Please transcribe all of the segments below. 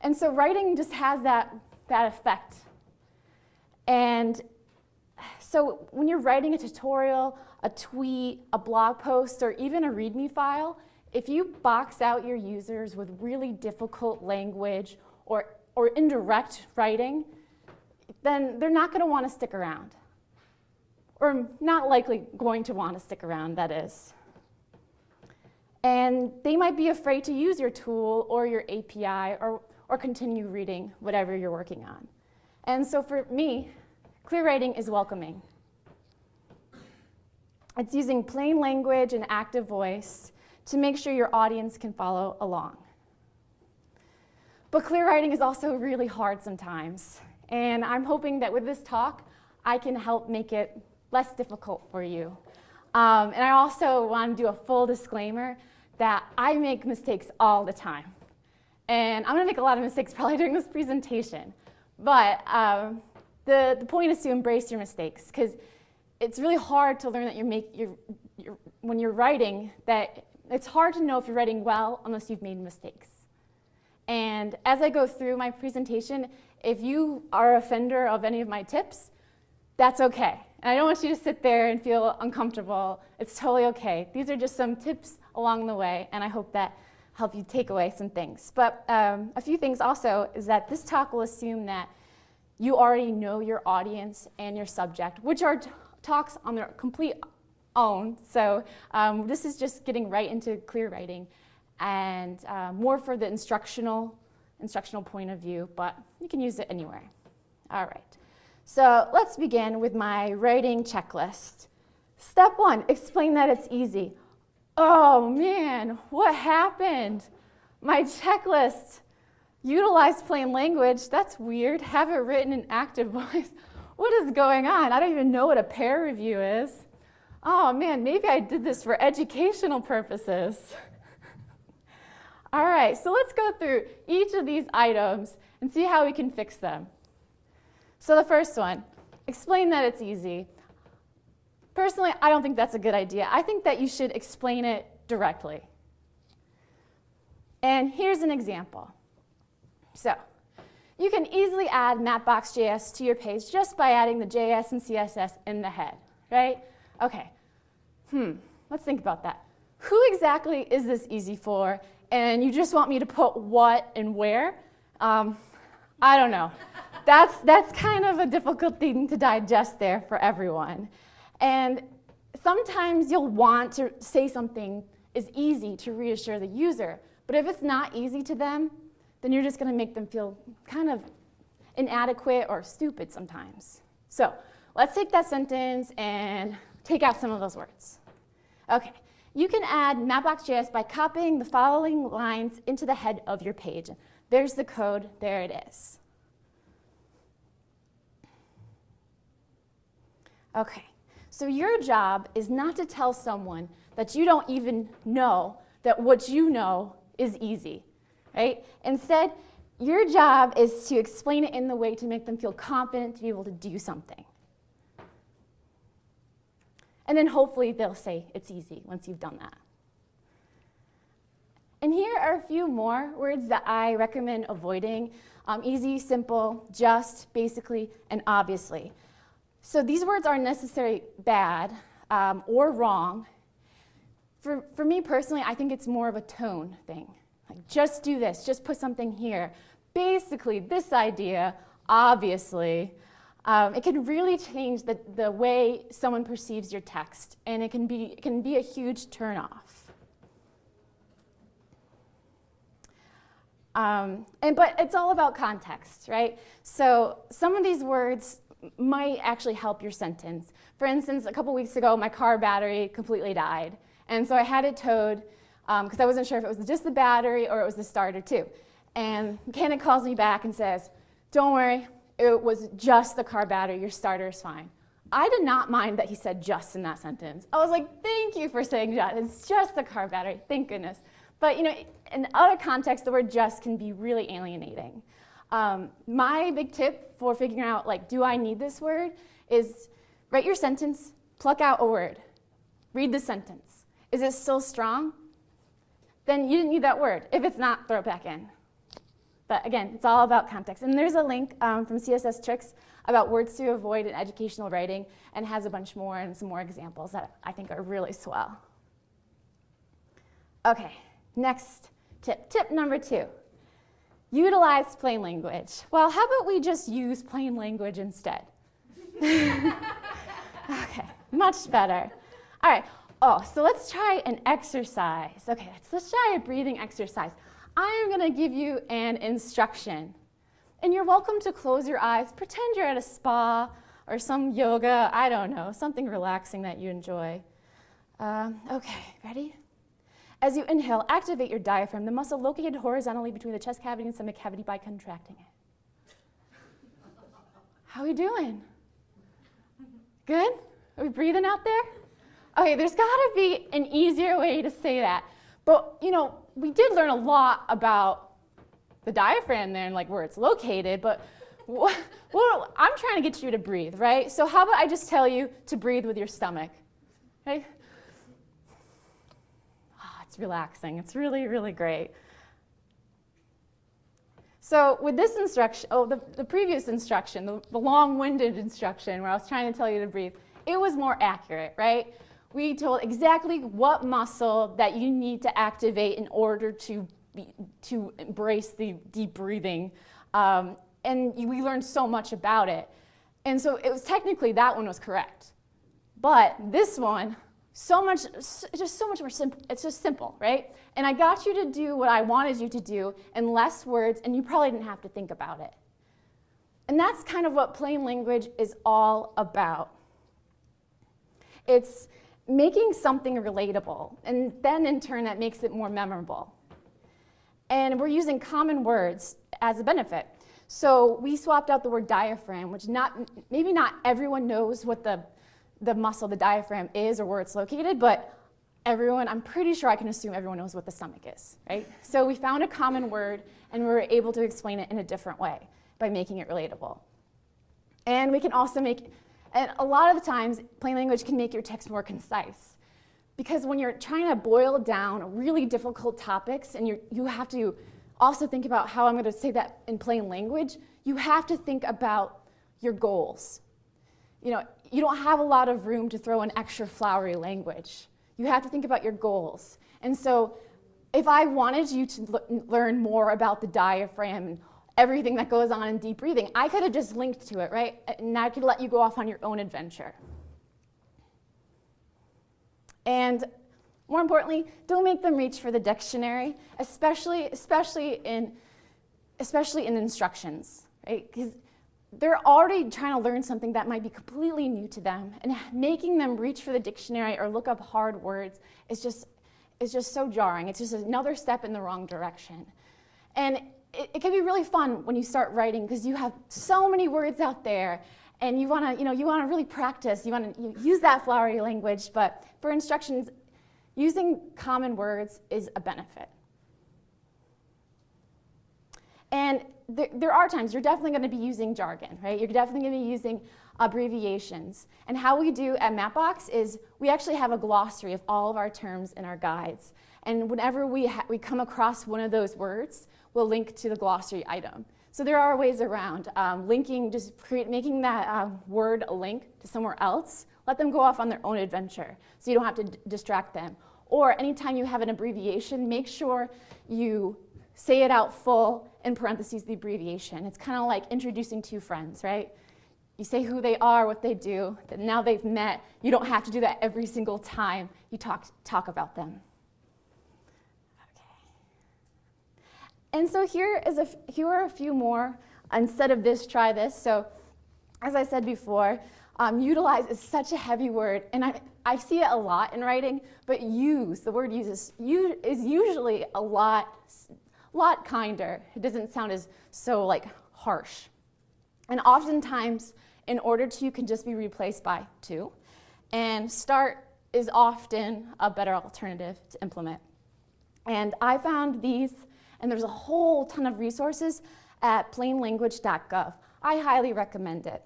And so writing just has that, that effect. And so when you're writing a tutorial, a tweet, a blog post, or even a README file, if you box out your users with really difficult language or, or indirect writing, then they're not going to want to stick around. Or not likely going to want to stick around, that is. And they might be afraid to use your tool or your API or, or continue reading whatever you're working on. And so for me, clear writing is welcoming. It's using plain language and active voice to make sure your audience can follow along. But clear writing is also really hard sometimes. And I'm hoping that with this talk, I can help make it less difficult for you. Um, and I also want to do a full disclaimer that I make mistakes all the time. And I'm to make a lot of mistakes probably during this presentation. But um, the, the point is to embrace your mistakes because it's really hard to learn that you're make you're, you're, when you're writing that it's hard to know if you're writing well unless you've made mistakes. And as I go through my presentation, if you are a offender of any of my tips, that's okay. And I don't want you to sit there and feel uncomfortable. It's totally okay. These are just some tips along the way, and I hope that help you take away some things. But um, a few things also is that this talk will assume that you already know your audience and your subject, which are talks on their complete own. So um, this is just getting right into clear writing and uh, more for the instructional, instructional point of view, but you can use it anywhere. All right. So let's begin with my writing checklist. Step one, explain that it's easy. Oh man, what happened? My checklist, utilize plain language, that's weird. Have it written in active voice. What is going on? I don't even know what a peer review is. Oh man, maybe I did this for educational purposes. All right, so let's go through each of these items and see how we can fix them. So the first one, explain that it's easy. Personally, I don't think that's a good idea. I think that you should explain it directly. And here's an example. So you can easily add Mapbox.js to your page just by adding the JS and CSS in the head, right? Okay, hmm, let's think about that. Who exactly is this easy for? And you just want me to put what and where? Um, I don't know that's, that's kind of a difficult thing to digest there for everyone. And sometimes you'll want to say something is easy to reassure the user, but if it's not easy to them, then you're just going to make them feel kind of inadequate or stupid sometimes. So let's take that sentence and take out some of those words. Okay, you can add Mapbox.js by copying the following lines into the head of your page. There's the code, there it is. Okay, so your job is not to tell someone that you don't even know that what you know is easy, right? Instead, your job is to explain it in the way to make them feel confident to be able to do something. And then hopefully they'll say it's easy once you've done that. And here are a few more words that I recommend avoiding. Um, easy, simple, just, basically, and obviously. So these words aren't necessarily bad um, or wrong. For, for me personally, I think it's more of a tone thing. Like, just do this, just put something here. Basically, this idea, obviously, um, it can really change the, the way someone perceives your text, and it can be, it can be a huge turnoff. Um, and, but it's all about context, right? So some of these words might actually help your sentence. For instance, a couple weeks ago, my car battery completely died. And so I had it towed because um, I wasn't sure if it was just the battery or it was the starter too. And mechanic calls me back and says, don't worry, it was just the car battery, your starter is fine. I did not mind that he said just in that sentence. I was like, thank you for saying just, it's just the car battery, thank goodness. But you know, in other contexts, the word just can be really alienating. Um, my big tip for figuring out, like, do I need this word, is write your sentence, pluck out a word, read the sentence. Is it still strong? Then you didn't need that word. If it's not, throw it back in. But again, it's all about context. And there's a link um, from CSS Tricks about words to avoid in educational writing and has a bunch more and some more examples that I think are really swell. Okay, next tip. Tip number two. Utilize plain language. Well, how about we just use plain language instead? okay, much better. All right, oh, so let's try an exercise. Okay, let's, let's try a breathing exercise. I am gonna give you an instruction. And you're welcome to close your eyes, pretend you're at a spa or some yoga, I don't know, something relaxing that you enjoy. Um, okay, ready? As you inhale, activate your diaphragm, the muscle located horizontally between the chest cavity and stomach cavity by contracting it. How are we doing? Good? Are we breathing out there? Okay, there's got to be an easier way to say that. But, you know, we did learn a lot about the diaphragm there and like where it's located, but well, I'm trying to get you to breathe, right? So how about I just tell you to breathe with your stomach, okay? Relaxing. It's really, really great. So with this instruction, oh, the, the previous instruction, the, the long-winded instruction where I was trying to tell you to breathe, it was more accurate, right? We told exactly what muscle that you need to activate in order to, be, to embrace the deep breathing. Um, and we learned so much about it. And so it was technically that one was correct. But this one, so much, just so much more simple. It's just simple, right? And I got you to do what I wanted you to do in less words, and you probably didn't have to think about it. And that's kind of what plain language is all about. It's making something relatable, and then in turn that makes it more memorable. And we're using common words as a benefit. So we swapped out the word diaphragm, which not, maybe not everyone knows what the the muscle, the diaphragm is or where it's located, but everyone, I'm pretty sure I can assume everyone knows what the stomach is, right? So we found a common word and we were able to explain it in a different way by making it relatable. And we can also make, and a lot of the times, plain language can make your text more concise. Because when you're trying to boil down really difficult topics and you you have to also think about how I'm going to say that in plain language, you have to think about your goals. You know, you don't have a lot of room to throw an extra flowery language. You have to think about your goals. And so if I wanted you to learn more about the diaphragm and everything that goes on in deep breathing, I could have just linked to it, right? And I could let you go off on your own adventure. And more importantly, don't make them reach for the dictionary, especially, especially, in, especially in instructions, right? Because they're already trying to learn something that might be completely new to them and making them reach for the dictionary or look up hard words is just, is just so jarring. It's just another step in the wrong direction. And it, it can be really fun when you start writing because you have so many words out there and you want to you know, you want to really practice. You want to use that flowery language, but for instructions, using common words is a benefit. And there, there are times you're definitely going to be using jargon, right? You're definitely going to be using abbreviations. And how we do at Mapbox is we actually have a glossary of all of our terms in our guides. And whenever we, we come across one of those words, we'll link to the glossary item. So there are ways around um, linking, just create, making that uh, word a link to somewhere else. Let them go off on their own adventure so you don't have to distract them. Or anytime you have an abbreviation, make sure you say it out full, in parentheses, the abbreviation. It's kind of like introducing two friends, right? You say who they are, what they do, that now they've met. You don't have to do that every single time you talk, talk about them. Okay. And so here, is a, here are a few more. Instead of this, try this. So as I said before, um, utilize is such a heavy word, and I, I see it a lot in writing, but use, the word use is, is usually a lot lot kinder. It doesn't sound as so like harsh. And oftentimes, in order to you can just be replaced by to. And start is often a better alternative to implement. And I found these, and there's a whole ton of resources at plainlanguage.gov. I highly recommend it.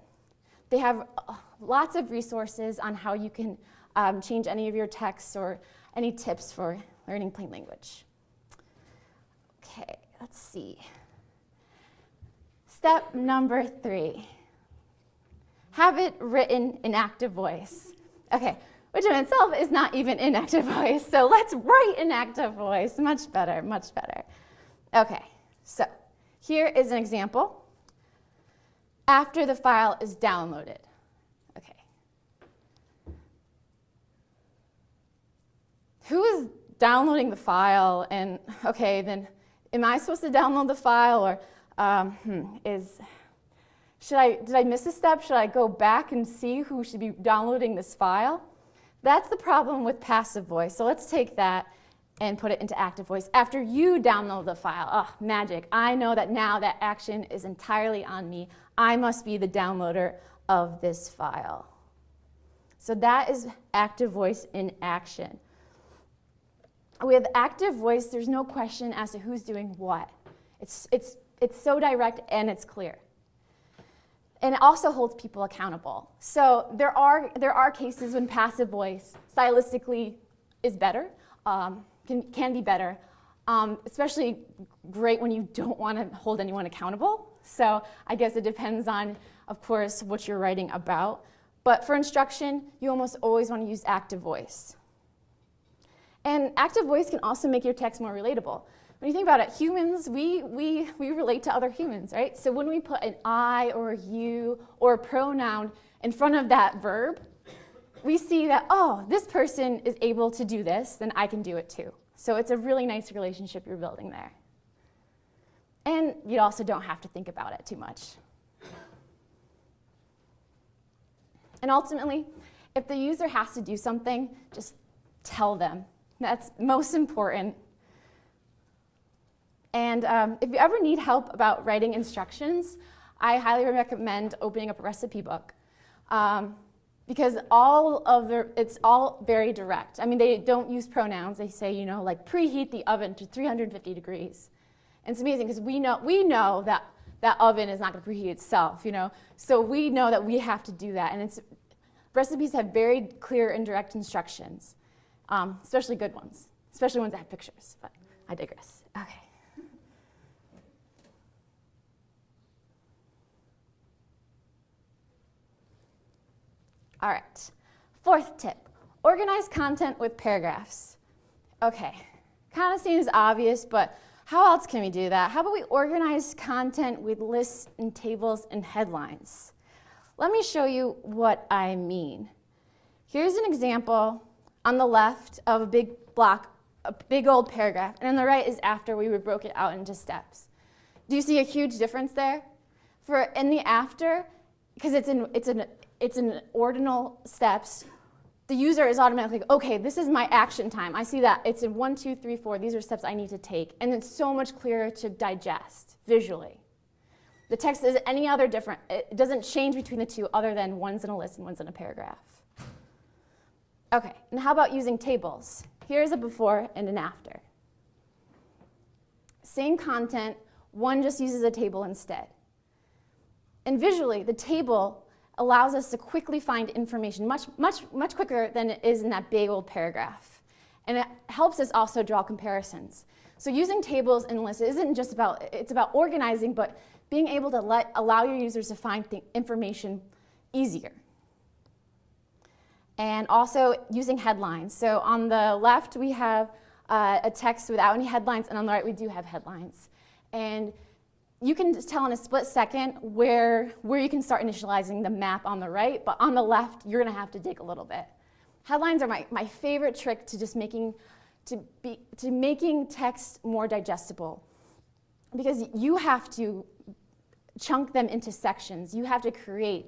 They have uh, lots of resources on how you can um, change any of your texts or any tips for learning plain language. Okay, let's see. step number three. Have it written in active voice. Okay, which in itself is not even in active voice, so let's write in active voice. Much better, much better. Okay, so here is an example after the file is downloaded. Okay. Who is downloading the file? And okay, then am I supposed to download the file or um, hmm, is, should I, did I miss a step? Should I go back and see who should be downloading this file? That's the problem with passive voice. So let's take that and put it into active voice. After you download the file, oh, magic. I know that now that action is entirely on me. I must be the downloader of this file. So that is active voice in action. With active voice, there's no question as to who's doing what. It's, it's, it's so direct and it's clear. And it also holds people accountable. So there are, there are cases when passive voice stylistically is better. Um, can, can be better, um, especially great when you don't want to hold anyone accountable. So I guess it depends on, of course, what you're writing about. But for instruction, you almost always want to use active voice. And active voice can also make your text more relatable. When you think about it, humans, we, we, we relate to other humans, right? So when we put an I or a you or a pronoun in front of that verb, we see that, oh, this person is able to do this, then I can do it too. So it's a really nice relationship you're building there. And you also don't have to think about it too much. And ultimately, if the user has to do something, just tell them. That's most important. And um, if you ever need help about writing instructions, I highly recommend opening up a recipe book. Um, because all of the, it's all very direct. I mean, they don't use pronouns. They say, you know, like preheat the oven to 350 degrees. And it's amazing because we know, we know that that oven is not going to preheat itself, you know. So we know that we have to do that. And it's, recipes have very clear and direct instructions, um, especially good ones, especially ones that have pictures. But I digress. Okay. All right, fourth tip, organize content with paragraphs. Okay, kind of seems obvious, but how else can we do that? How about we organize content with lists and tables and headlines? Let me show you what I mean. Here's an example on the left of a big block, a big old paragraph, and on the right is after we broke it out into steps. Do you see a huge difference there? For in the after, because it's, in, it's an it's in ordinal steps, the user is automatically, okay, this is my action time. I see that it's in one, two, three, four. These are steps I need to take. And it's so much clearer to digest visually. The text is any other different. It doesn't change between the two other than one's in a list and one's in a paragraph. Okay, and how about using tables? Here's a before and an after. Same content, one just uses a table instead. And visually, the table allows us to quickly find information much, much, much quicker than it is in that big old paragraph. And it helps us also draw comparisons. So using tables and lists isn't just about, it's about organizing, but being able to let, allow your users to find information easier. And also using headlines. So on the left, we have uh, a text without any headlines, and on the right, we do have headlines. And you can tell in a split second where, where you can start initializing the map on the right, but on the left, you're gonna have to dig a little bit. Headlines are my, my favorite trick to just making, to, be, to making text more digestible because you have to chunk them into sections. You have to create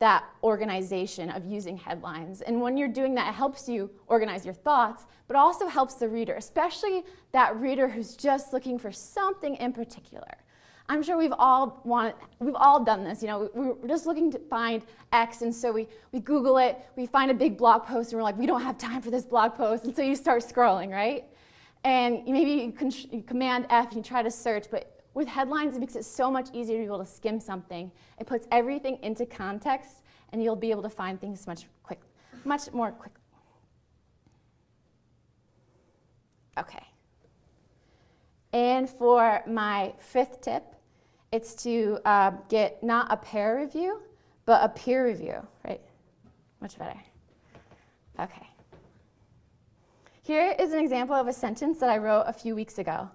that organization of using headlines. And when you're doing that, it helps you organize your thoughts, but also helps the reader, especially that reader who's just looking for something in particular. I'm sure we've all wanted, we've all done this. You know, we're just looking to find X, and so we, we Google it, we find a big blog post, and we're like, we don't have time for this blog post, and so you start scrolling, right? And maybe you, can, you command F and you try to search, but with headlines, it makes it so much easier to be able to skim something. It puts everything into context, and you'll be able to find things much quick, much more quickly. Okay. And for my fifth tip, it's to uh, get not a peer review, but a peer review, right? Much better. Okay. Here is an example of a sentence that I wrote a few weeks ago.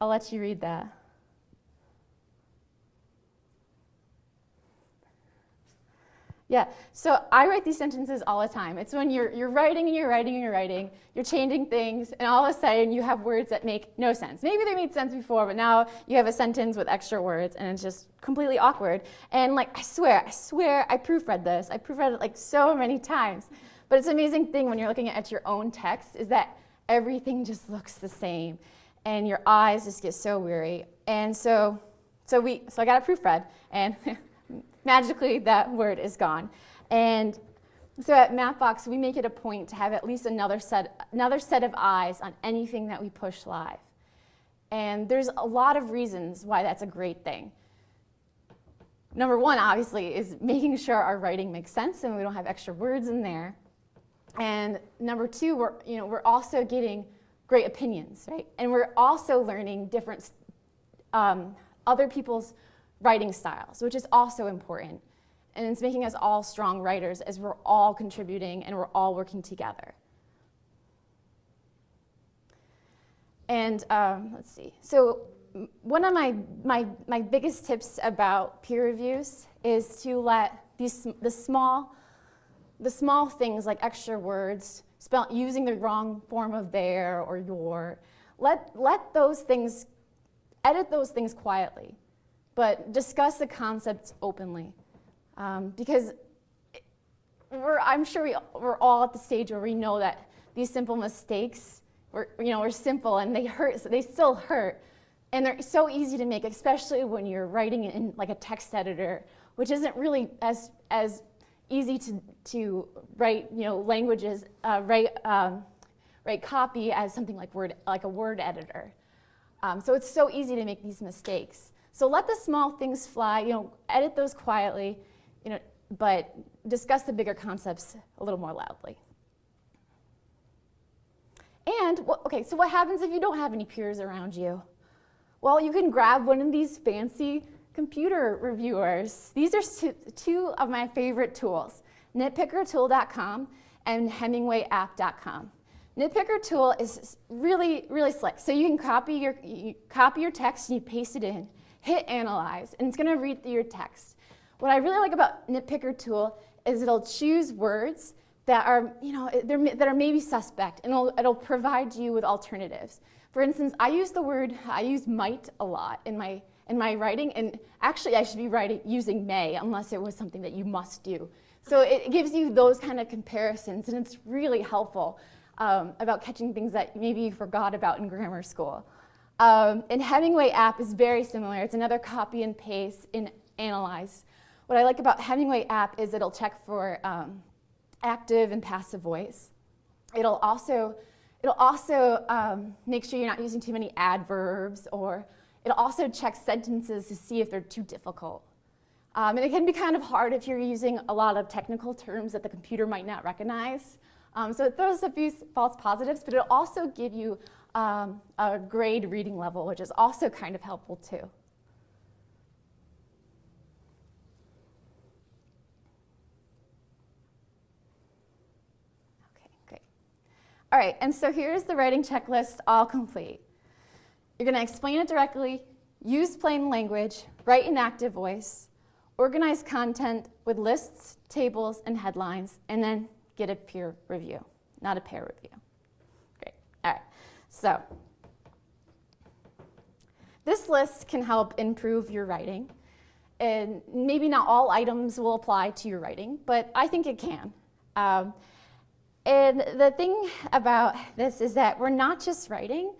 I'll let you read that. Yeah, so I write these sentences all the time. It's when you're, you're writing and you're writing and you're writing, you're changing things, and all of a sudden you have words that make no sense. Maybe they made sense before, but now you have a sentence with extra words, and it's just completely awkward. And like, I swear, I swear, I proofread this. I proofread it like so many times. But it's an amazing thing when you're looking at your own text is that everything just looks the same, and your eyes just get so weary. And so, so we, so I got a proofread, and magically that word is gone. And so at Mapbox, we make it a point to have at least another set, another set of eyes on anything that we push live. And there's a lot of reasons why that's a great thing. Number one, obviously, is making sure our writing makes sense and we don't have extra words in there. And number two, we're, you know, we're also getting great opinions, right? And we're also learning different um, other people's writing styles, which is also important. And it's making us all strong writers as we're all contributing and we're all working together. And um, let's see. So one of my, my, my biggest tips about peer reviews is to let these, the, small, the small things like extra words, spell, using the wrong form of their or your, let, let those things, edit those things quietly but discuss the concepts openly. Um, because I'm sure we, we're all at the stage where we know that these simple mistakes, were, you know, are simple and they hurt, so they still hurt. And they're so easy to make, especially when you're writing in like a text editor, which isn't really as, as easy to, to write, you know, languages, uh, write, um, write copy as something like word, like a word editor. Um, so it's so easy to make these mistakes. So let the small things fly, you know, edit those quietly, you know, but discuss the bigger concepts a little more loudly. And, okay, so what happens if you don't have any peers around you? Well, you can grab one of these fancy computer reviewers. These are two, of my favorite tools, nitpickertool.com and hemingwayapp.com. Nitpicker tool is really, really slick. So you can copy your, you copy your text and you paste it in hit analyze, and it's gonna read through your text. What I really like about Nitpicker tool is it'll choose words that are, you know, that are maybe suspect, and it'll, it'll provide you with alternatives. For instance, I use the word, I use might a lot in my, in my writing, and actually I should be writing using may, unless it was something that you must do. So it gives you those kind of comparisons, and it's really helpful um, about catching things that maybe you forgot about in grammar school. Um, and Hemingway app is very similar. It's another copy and paste in Analyze. What I like about Hemingway app is it'll check for um, active and passive voice. It'll also, it'll also um, make sure you're not using too many adverbs or it'll also checks sentences to see if they're too difficult. Um, and it can be kind of hard if you're using a lot of technical terms that the computer might not recognize. Um, so it throws a few false positives, but it'll also give you um, a grade reading level, which is also kind of helpful too. Okay. All right, and so here's the writing checklist all complete. You're going to explain it directly, use plain language, write in active voice, organize content with lists, tables, and headlines, and then get a peer review, not a peer review. Great. All right. So this list can help improve your writing. And maybe not all items will apply to your writing, but I think it can. Um, and the thing about this is that we're not just writing,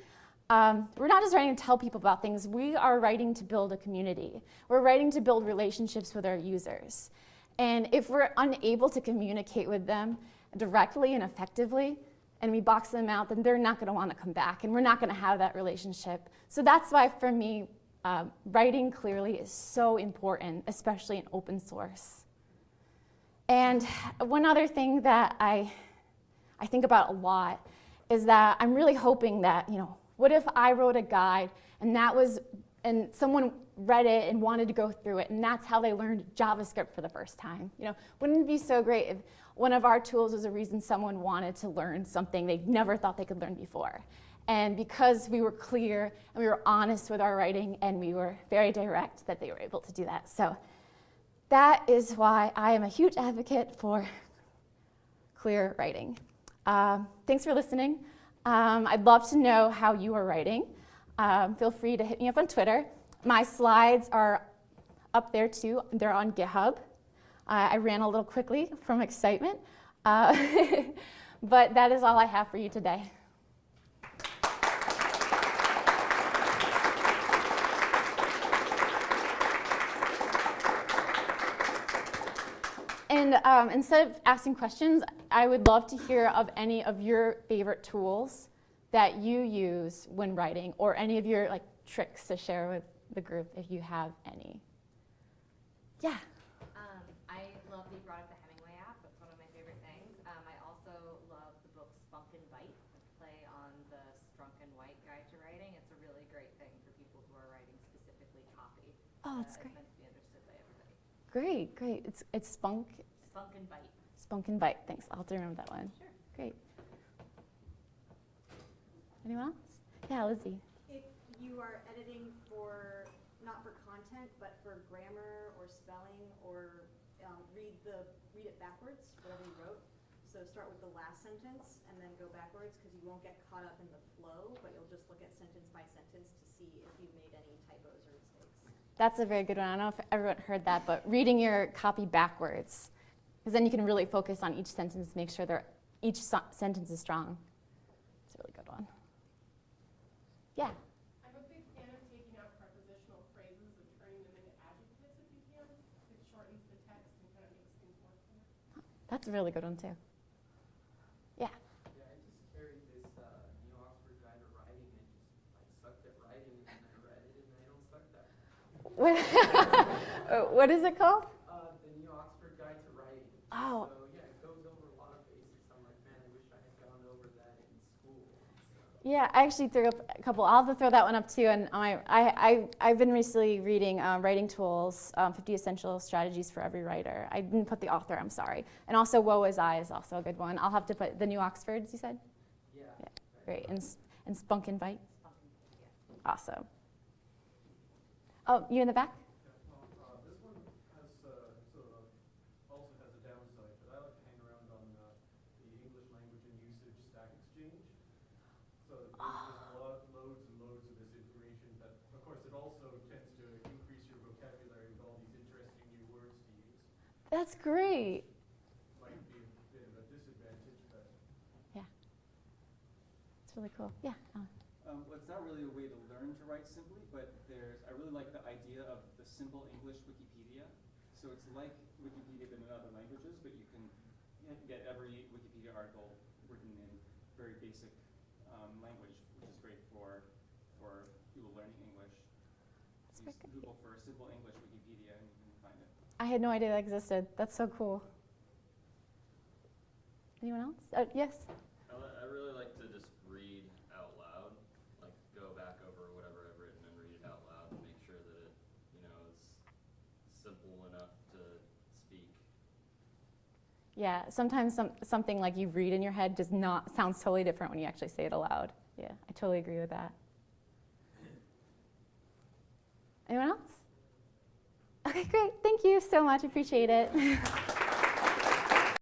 um, we're not just writing to tell people about things, we are writing to build a community. We're writing to build relationships with our users. And if we're unable to communicate with them directly and effectively, and we box them out, then they're not going to want to come back, and we're not going to have that relationship. So that's why, for me, uh, writing clearly is so important, especially in open source. And one other thing that I, I think about a lot is that I'm really hoping that, you know, what if I wrote a guide and that was and someone read it and wanted to go through it, and that's how they learned JavaScript for the first time. You know, wouldn't it be so great if one of our tools was a reason someone wanted to learn something they never thought they could learn before? And because we were clear and we were honest with our writing and we were very direct, that they were able to do that. So that is why I am a huge advocate for clear writing. Um, thanks for listening. Um, I'd love to know how you are writing. Um, feel free to hit me up on Twitter. My slides are up there too. They're on GitHub. Uh, I ran a little quickly from excitement, uh, but that is all I have for you today. And um, instead of asking questions, I would love to hear of any of your favorite tools that you use when writing or any of your like tricks to share with the group if you have any. Yeah. Um, I love that you brought up the Hemingway app. That's one of my favorite things. Um, I also love the book Spunk and Bite, a play on the Strunk and White guide to writing. It's a really great thing for people who are writing specifically copy. Oh, that's uh, great. It's meant to be understood by everybody. Great, great. It's, it's Spunk, Spunk and Bite. Spunk and Bite. Thanks. I'll have to remember that one. Sure. Great. Anyone else? Yeah, Lizzie. If you are editing for, not for content, but for grammar or spelling, or um, read the, read it backwards, whatever you wrote. So start with the last sentence and then go backwards, because you won't get caught up in the flow, but you'll just look at sentence by sentence to see if you've made any typos or mistakes. That's a very good one. I don't know if everyone heard that, but reading your copy backwards, because then you can really focus on each sentence, make sure they're, each so- sentence is strong. It's a really good one. Yeah. I'm a big fan of taking out prepositional phrases and turning them into adjectives if you can. It shortens the text and kind of makes things more clear. That's a really good one, too. Yeah. Yeah, I just carried this uh, New Oxford Guide to Writing. I just I sucked at writing, and then I read it, and I don't suck that. What, Uh, what is it called? Uh, the New Oxford Guide to Writing. Oh. So yeah, it goes over a lot of basics. I'm like, man, I wish I had gone over that in school. So. Yeah, I actually threw up a couple. I'll have to throw that one up too. And I, I, I, I've been recently reading um, Writing Tools, um, 50 Essential Strategies for Every Writer. I didn't put the author, I'm sorry. And also Woe Is I is also a good one. I'll have to put the New Oxfords, you said? Yeah. Yeah, Great. And, and Spunk and Bite? Spunk and Bite, yeah. Awesome. Oh, you in the back? Uh, this one has, uh, sort of, also has a downside, but I like to hang around on, uh, the English language and usage stack exchange. So there's just lo- loads and loads of this information, but of course it also tends to increase your vocabulary with all these interesting new words to use. That's great. Might be a bit of a disadvantage, but Yeah. It's really cool. Yeah. Alan. Um, well, it's not really a way to learn to write simply, but there's, I really like the idea of the simple English Wikipedia. So it's like Wikipedia but in other languages, but you can get- get every Wikipedia article written in very basic um, language, which is great for, for people learning English. That's Use. Google for simple English Wikipedia and you can find it. I had no idea that existed. That's so cool. Anyone else? Uh, yes? I, I really like to just read out loud, like go back over whatever I've written and read it out loud and make sure that it, you know, is simple enough to speak. Yeah, sometimes some, something like you read in your head does not sounds totally different when you actually say it aloud. Yeah, I totally agree with that. Anyone else? Okay, great. Thank you so much. Appreciate it.